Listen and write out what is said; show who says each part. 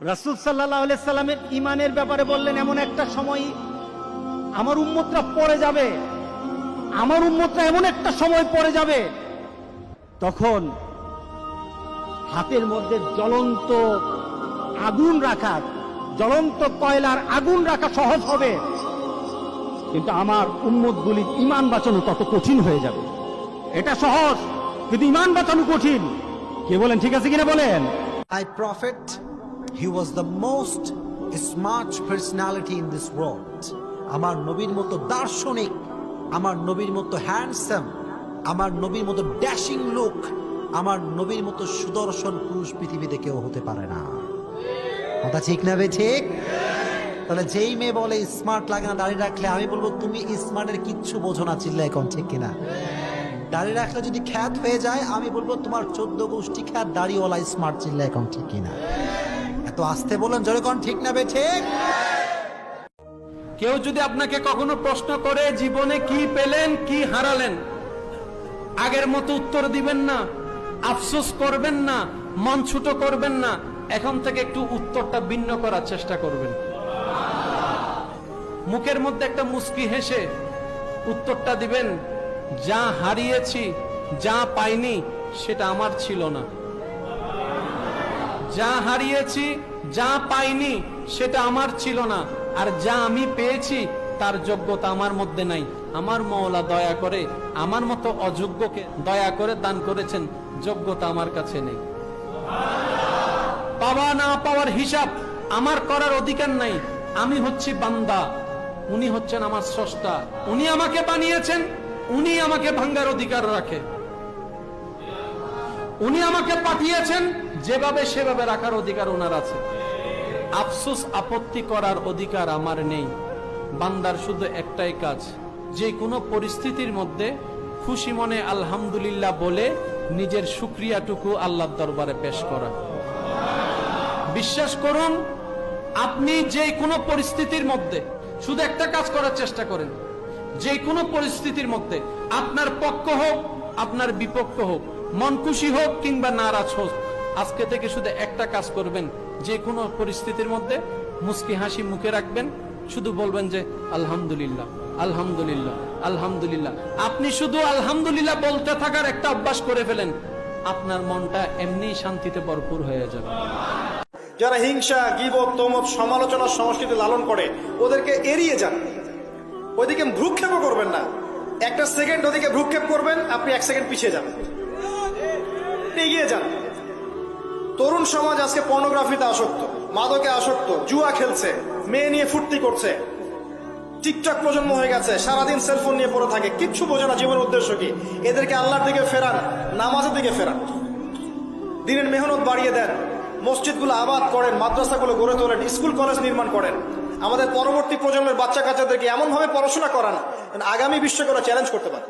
Speaker 1: রাসুল সাল্লাহ সাল্লামের ইমানের ব্যাপারে বললেন এমন একটা সময় আমার উম্মতরা পড়ে যাবে। আমার উম্মতরা এমন একটা সময় পড়ে যাবে তখন হাতের মধ্যে জ্বলন্ত আগুন রাখা জ্বলন্ত কয়লার আগুন রাখা সহজ হবে। কিন্তু আমার উম্মতগুলি ইমান বাঁচানো তত কঠিন হয়ে যাবে। এটা সহজ কিন্তু ইমান বাঁচানো কঠিন। কে বলেন ঠিক আছে কিনা বলেন?
Speaker 2: I prophet, he was the most smart personality in this world. আমার নবীর মতো দার্শনিক, আমার নবীর মতো হ্যান্ডসাম আমার নবীর মতো ড্যাশিং লুক আমার নবীর মতো সুদর্শন পুরুষ পৃথিবীতে কেউ হতে পারে না। কথা ঠিক না বে ঠিক? তাহলে যেই মেয়ে বলে স্মার্ট লাগে না, দাঁড়িয়ে রাখলে আমি বলব, তুমি স্মার্টের কিচ্ছু বোঝো না চিল্লা এখন ঠিক কিনা? দাড়ি রাখলে যদি খ্যাত হয়ে যায়, আমি বলব, তোমার চোদ্দ গোষ্ঠী খ্যাত, দাড়িওয়ালা স্মার্ট চিল্লা এখন ঠিক কিনা? এত আসতে বলেন জোরে কোন ঠিক না বে, ঠিক?
Speaker 3: কেউ যদি আপনাকে কখনো প্রশ্ন করে জীবনে কি পেলেন, কি হারালেন, আগের মতো উত্তর দিবেন না, আফসোস করবেন না, মন ছুটো করবেন না, এখন থেকে একটু উত্তরটা ভিন্ন করার চেষ্টা করবেন। মুখের মধ্যে একটা মুস্কি হেসে উত্তরটা দিবেন, যা হারিয়েছি, যা পাইনি, সেটা আমার ছিল না। যা হারিয়েছি, যা পাইনি, সেটা আমার ছিল না। আর যা আমি পেয়েছি, তার যোগ্যতা আমার মধ্যে নাই। আমার মওলা দয়া করে, আমার মতো অযোগ্যকে দয়া করে দান করেছেন। যোগ্যতা আমার কাছে নেই। পাওয়া না পাওয়ার হিসাব আমার করার অধিকার নাই। আমি হচ্ছি বান্দা। উনি হচ্ছেন আমার স্রষ্টা। উনি আমাকে বানিয়েছেন। উনি আমাকে ভাঙ্গার অধিকার রাখে। উনি আমাকে পাঠিয়েছেন। যেভাবে সেভাবে রাখার অধিকার ওনার আছে। আফসোস, আপত্তি করার অধিকার আমার নেই। বান্দার শুধু একটাই কাজ, যে কোনো পরিস্থিতির মধ্যে খুশি মনে আলহামদুলিল্লাহ বলে নিজের সুক্রিয়াটুকু আল্লাহর দরবারে পেশ করা। বিশ্বাস করুন, আপনি যে কোনো পরিস্থিতির মধ্যে শুধু একটা কাজ করার চেষ্টা করেন। যে কোনো পরিস্থিতির মধ্যে আপনার পক্ষ হোক, আপনার বিপক্ষ হোক, মন খুশি হোক কিংবা নারাজ হোক আজকে থেকে শুধু একটা কাজ করবেন, যে কোনো পরিস্থিতির মধ্যে মুস্কি হাসি মুখে রাখবেন, শুধু বলবেন যে আলহামদুলিল্লাহ আলহামদুলিল্লাহ আলহামদুলিল্লাহ। আপনি শুধু আলহামদুলিল্লাহ বলতে থাকার একটা অভ্যাস করে ফেলেন, আপনার মনটা এমনি শান্তিতে ভরপুর হয়ে যাবে।
Speaker 4: যারা হিংসা, গিবত, তোমত সমালোচনার সংস্কৃতি লালন করে, ওদেরকে এড়িয়ে যান। ওইদিকে ভ্রুক্ষেপও করবেন না। একটা সেকেন্ড ওদিকে ভ্রুক্ষেপ করবেন, আপনি এক সেকেন্ড পিছিয়ে যান। এগিয়ে যান। তরুণ সমাজ আজকে পর্নোগ্রাফিতে আসক্ত, মাদকে আসক্ত, জুয়া খেলছে, মেয়ে নিয়ে ফুর্তি করছে। টিকটক প্রজন্ম হয়ে গেছে, সারাদিন সেলফোন নিয়ে পড়ে থাকে। কিচ্ছু বোঝে না জীবনের উদ্দেশ্য কি। এদেরকে আল্লাহর দিকে ফেরান, নামাজের দিকে ফেরান। দিনের মেহনত বাড়িয়ে দেন, মসজিদগুলো আবাদ করেন, মাদ্রাসাগুলো গড়ে তোলেন, স্কুল, কলেজ নির্মাণ করেন। আমাদের পরবর্তী প্রজন্মের বাচ্চা কাচ্চাদেরকে এমনভাবে পড়াশোনা করান আগামী বিশ্বকে ওরা চ্যালেঞ্জ করতে পারে।